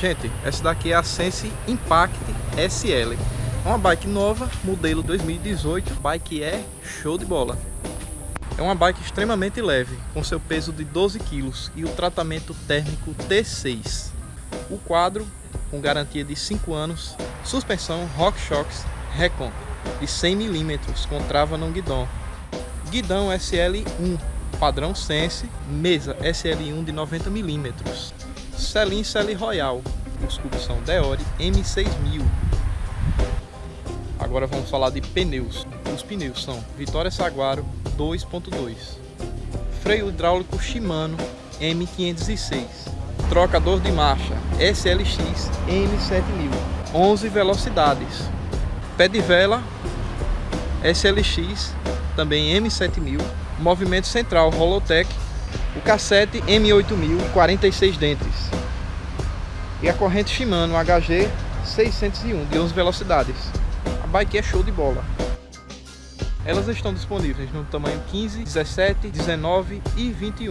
Gente, essa daqui é a Sense Impact SL. É uma bike nova, modelo 2018, bike é show de bola. É uma bike extremamente leve, com seu peso de 12 kg e o tratamento térmico T6. O quadro, com garantia de 5 anos, suspensão RockShox Recon de 100 mm com trava no guidão. Guidão SL1, padrão Sense, mesa SL1 de 90 mm. Selim Celi Royal, os cubos são Deore M6000. Agora vamos falar de pneus. Os pneus são Vitória Saguaro 2.2, freio hidráulico Shimano M506, trocador de marcha SLX M7000, 11 velocidades, pé de vela SLX também M7000, movimento central Holotech, o cassete M8000 46 dentes e a corrente Shimano HG 601 de 11 velocidades. A bike é show de bola. Elas estão disponíveis no tamanho 15, 17, 19 e 21.